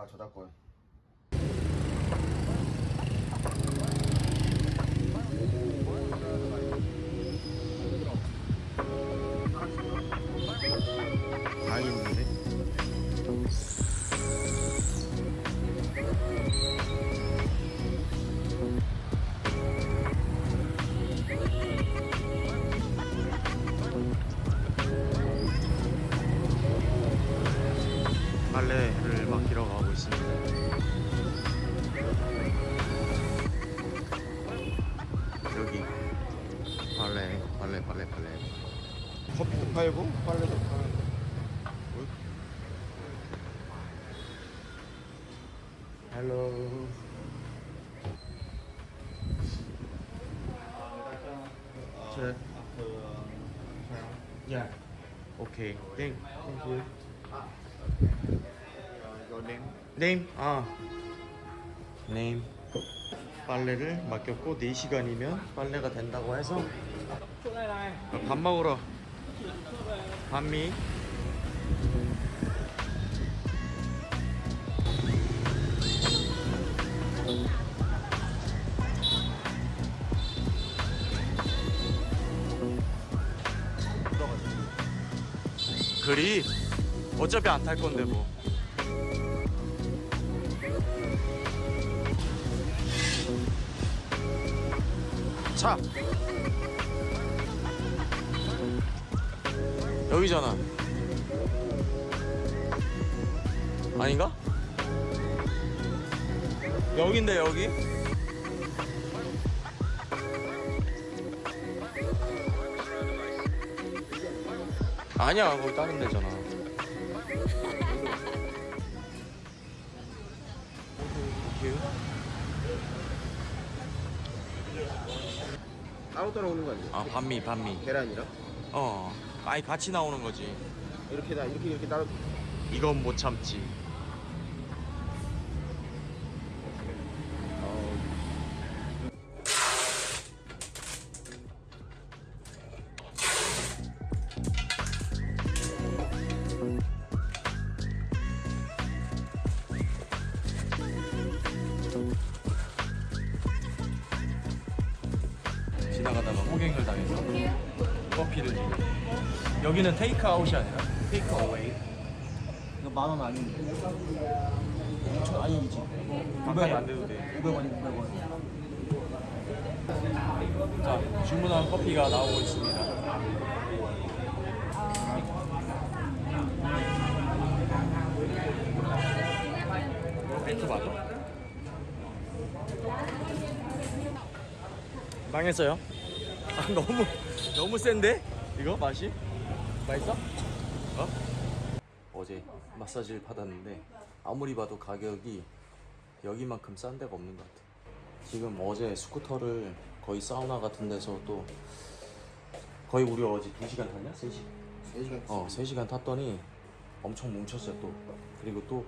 아 저작권? 빨래를 맡기러 가 Sir. Yeah. Okay. Thank, thank you. your name? Name. 아. Name. 빨래를 맡겼고 4시간이면 빨래가 된다고 해서 밥 먹으러 반미 그리 어차피 안 탈 건데 뭐 차. 여기잖아. 아닌가? 여긴데 여기? 아니야, 거기 다른 데잖아. 큐. 따로 따로 오는 거 아니야? 아, 반미, 반미. 계란이랑? 어, 아니 같이 나오는 거지. 이렇게 다 이렇게 이렇게 따로 이건 못 참지. 지나가다가 호갱을 당해서 커피를 여기는 테이크아웃이 아니라 테이크어웨이 이거 만 원 아닌데. 저 아니지. 가까이 안 돼도 돼 500원이 500원. 자, 주문한 커피가 나오고 있습니다. 벨트 맞아? 망했어요? 아, 너무, 너무 센데? 이거 맛이? 맛있어? 어? 어제 마사지를 받았는데 아무리 봐도 가격이 여기만큼 싼 데가 없는 것 같아. 지금 어제 스쿠터를 거의 사우나 같은 데서 또 거의 우리 어제 2시간 탔냐? 3시? 3시간 어, 3시간 탔더니 엄청 뭉쳤어요 또. 그리고 또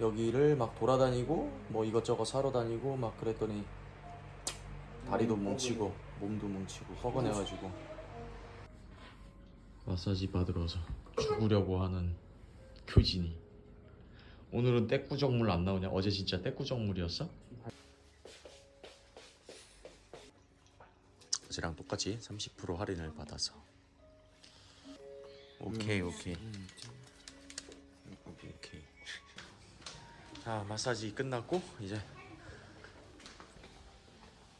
여기를 막 돌아다니고 뭐 이것저것 사러 다니고 막 그랬더니 다리도 뭉치고 몸도 뭉치고 허건해가지고. 마사지 받으러서 죽으려고 하는 교진이. 오늘은 떼꾸정물 안 나오냐? 어제 진짜 떼꾸정물이었어? 어제랑 똑같이 30% 할인을 받아서. 오케이 오케이. 오케이 오케이. 자 마사지 끝났고 이제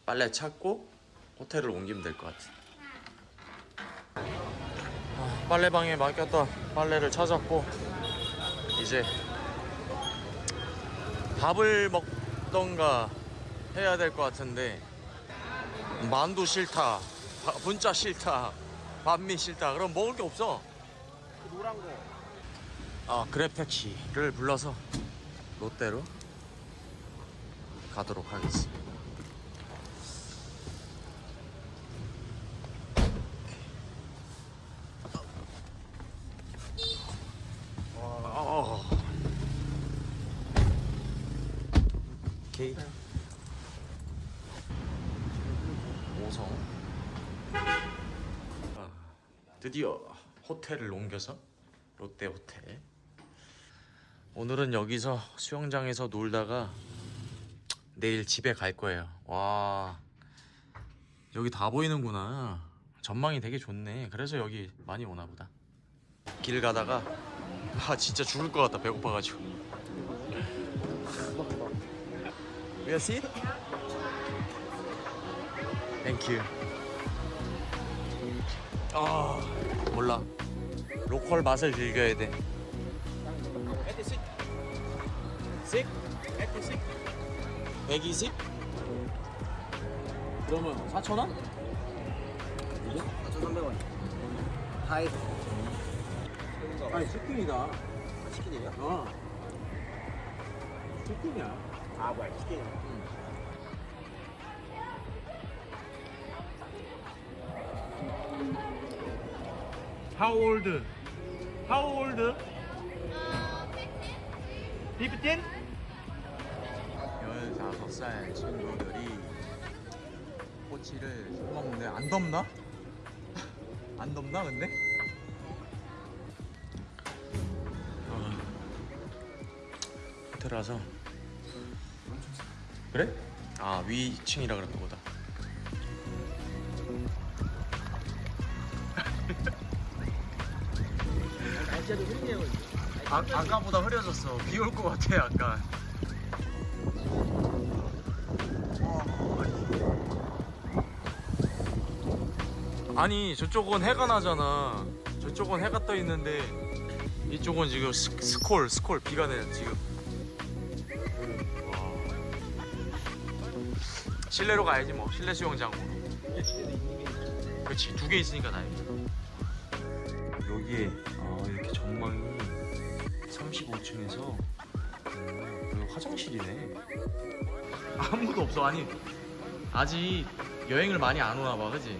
빨래 찾고 호텔을 옮기면 될 것 같아. 아, 빨래방에 맡겼던 빨래를 찾았고 이제 밥을 먹던가 해야 될 것 같은데 만두 싫다 바- 분짜 싫다 반미 싫다. 그럼 먹을 게 없어. 노란 거아 그래패치를 불러서 롯데로 가도록 하겠습니다 어. 오케이 오성 아, 드디어 호텔을 옮겨서 롯데 호텔 오늘은 여기서 수영장에서 놀다가 내일 집에 갈 거예요. 와 여기 다 보이는구나. 전망이 되게 좋네. 그래서 여기 많이 오나 보다. 길 가다가 아 진짜 죽을 것 같다 배고파가지고. We are seat? Thank you. 아 몰라. 로컬 맛을 즐겨야 돼. 에티식. 식? 에티식. 120? 그러면 4,000원? 4,300원. 다 해서. 아니 치킨이다. 치킨이에요? 어. 치킨이야. 아, 뭐야, 치킨. How old? How old? 15? 15살 친구들이 꼬치를 먹는데 안 덥나? 안 덥나 근데? 어, 호텔 와서 그래? 아 위층이라 그랬나 보다 아, 아까보다 흐려졌어. 비 올 것 같아, 약간. 아니, 저쪽은 해가 나잖아. 저쪽은 해가 떠 있는데, 이쪽은 지금 스, 스콜, 스콜, 비가 내려, 지금. 와. 실내로 가야지, 뭐. 실내 수영장으로. 그렇지, 두 개 있으니까 다행이다. 여기에, 아, 이렇게 전망이 35층에서 여기 화장실이네. 아무도 없어. 아니 아직 여행을 많이 안 오나 봐, 그지?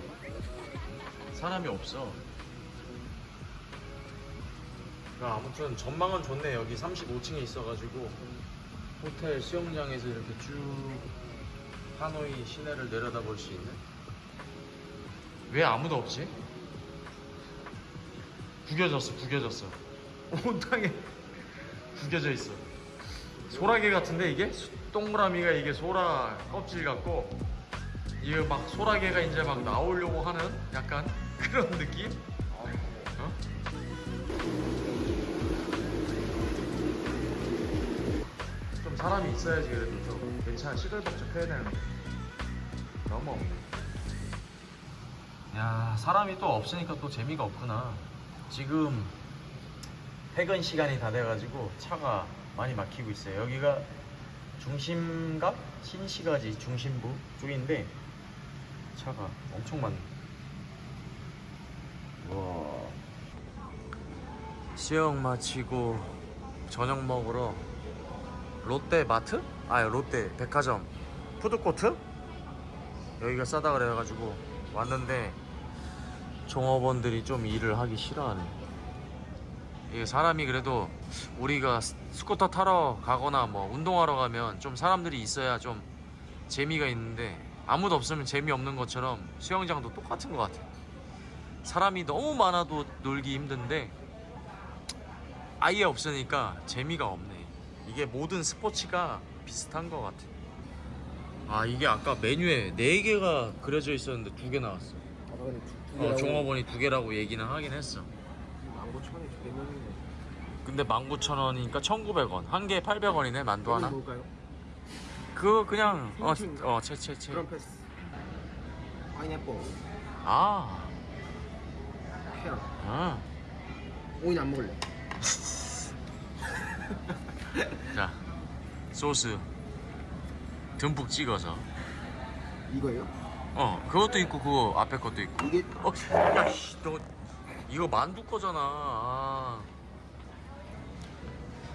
사람이 없어. 아무튼 전망은 좋네. 여기 35층에 있어가지고 호텔 수영장에서 이렇게 쭉 하노이 시내를 내려다볼 수 있는. 왜 아무도 없지? 구겨졌어, 구겨졌어. 온 땅에 구겨져 있어. 소라게 같은데 이게 수- 동그라미가 이게 소라 껍질 같고 이게 막 소라게가 이제 막 나오려고 하는 약간 그런 느낌? 어? 좀 사람이 있어야지 그래도 좀 괜찮아 시끌벅적해야 되는데 너무 없네. 야 사람이 또 없으니까 또 재미가 없구나. 지금 퇴근 시간이 다 돼가지고 차가 많이 막히고 있어요. 여기가 중심각 신시가지 중심부 쪽인데 차가 엄청 많네. 와. 수영 마치고 저녁 먹으러 롯데 마트? 아 롯데 백화점 푸드코트? 여기가 싸다 그래가지고 왔는데 종업원들이 좀 일을 하기 싫어하네. 이게 사람이 그래도 우리가 스- 스쿠터 타러 가거나 뭐 운동하러 가면 좀 사람들이 있어야 좀 재미가 있는데 아무도 없으면 재미없는 것처럼 수영장도 똑같은 것 같아. 사람이 너무 많아도 놀기 힘든데 아예 없으니까 재미가 없네. 이게 모든 스포츠가 비슷한 것 같아. 아 이게 아까 메뉴에 4개가 그려져 있었는데 2개 나왔어. 아, 어. 종업원이 2개라고 얘기는 하긴 했어. 15,000원에 두 개면은. 근데 19,000원이니까 1,900원. 한 개에 800원이네, 만두 하나. 뭘까요? 그거 그냥 어. 어, 채, 채, 채. 그런 패스. 파인애플. 아, 캐럿. 아. 오인 안 먹을래. 자, 소스 듬뿍 찍어서. 이거예요? 어, 그것도 있고 그거 앞에 것도 있고. 이게 어, 야, 씨, 너 이거 만두 거잖아.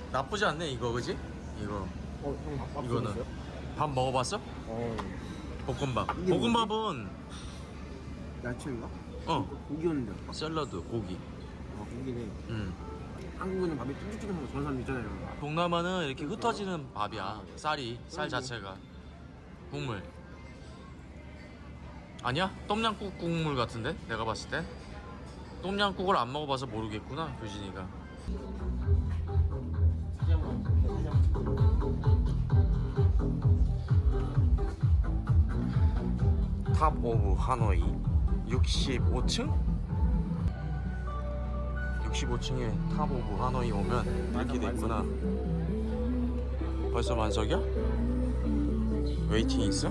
아. 나쁘지 않네 이거, 그지? 이거 어, 형 이거는 쏘셨어요? 밥 먹어봤어? 어, 볶음밥. 이게? 볶음밥은 야채인가? 어 고기였는데. 아까. 샐러드 고기. 어, 고기네. 음. 한국에는 밥이 쫀득쫀득한 거 좋아하는 사람 있잖아요. 동남아는 이렇게 흩어지는 밥이야. 쌀이 쌀 자체가 국물. 아니야? 똠얌꿍 국물 같은데? 내가 봤을 때. 똠얌꿍을 안 먹어봐서 모르겠구나, 교진이가. Top of Hanoi 65층? 65층에 Top of Hanoi 오면 이렇게 돼 있구나 벌써 만석이야? waiting 있어?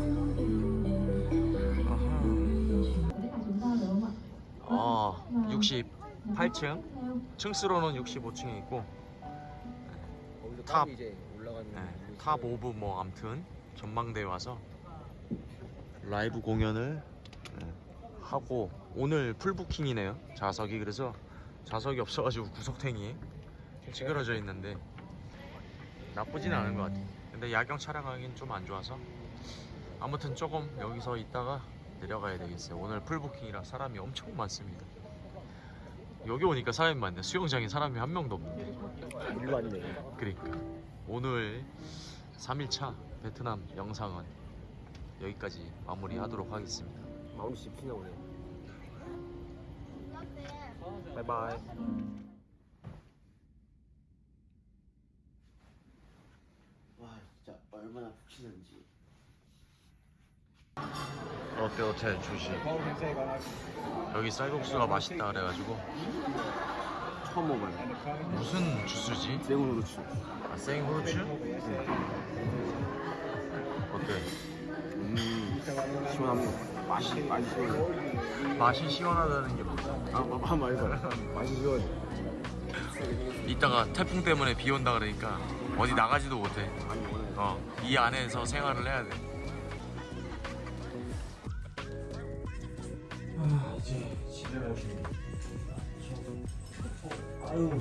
아 68층 층수로는 65층에 있고 top. 네, top of 뭐 암튼 전망대에 와서 라이브 공연을 네, 하고 오늘 full booking이네요. 좌석이. 그래서 좌석이 없어가지고 구석탱이에 찌그러져 있는데 나쁘진 않은 것 같아 근데 야경 촬영하기엔 좀안 좋아서 아무튼 조금 여기서 있다가 내려가야 되겠어요. 오늘 풀부킹이라 사람이 엄청 많습니다. 여기 오니까 사람이 많네. 수영장에 사람이 한 명도 없는데. 일로 아니네. 그러니까 오늘 3일차 베트남 영상은 여기까지 마무리하도록 하겠습니다. 마음이 씹히나 보네 바이바이. 와 진짜 얼마나 푹신한지 롯데 호텔 주시. 여기 쌀국수가 맛있다 그래가지고 처음 먹어요 무슨 주스지? 치 아, 생후르츠? 어때? 음 시원합니다 맛이 맛이 시원해 맛이 시원하다는 게 뭐야? 아, 아 말고 맛이 시원해 이따가 태풍 때문에 비 온다 그러니까 어디 나가지도 못해. 어, 이 안에서 생활을 해야 돼. 아, 이제 집에 가시네. 아유.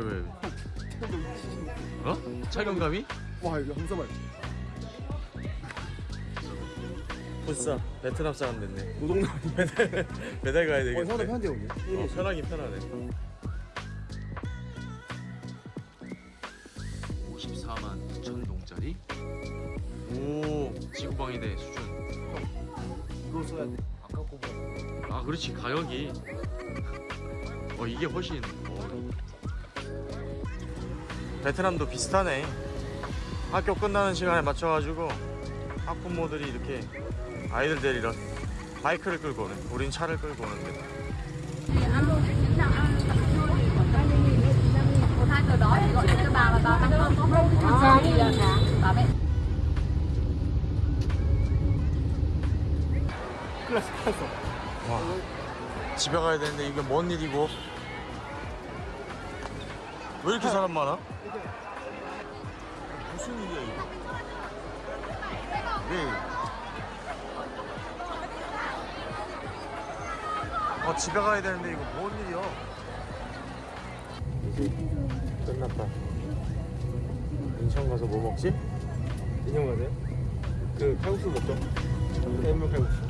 왜왜 왜? 어? 착용감이? 와 이거 써봐요 벌써 베트남 사람 됐네. 노동남 배달 배달 가야 어 되겠네 생각보다 편한데 여기 어, 편하긴 편하네. 54만 9천 동짜리? 오 지구방위대 수준. 이거 써야 돼. 아까 거보다 아 그렇지. 가격이. 어 이게 훨씬 어. 베트남도 비슷하네. 학교 끝나는 시간에 맞춰가지고 학부모들이 이렇게 아이들 데리러 바이크를 끌고 오네 우린 차를 끌고 오는데 와 집에 가야 되는데 이게 뭔 일이고 왜 이렇게 사람 많아? 무슨 일이야 이거 왜 어, 집에 가야 되는데 이거 뭔 일이야 이제 끝났다 인천 가서 뭐 먹지? 인형 가세요? 그 칼국수 먹죠? 해물 칼국수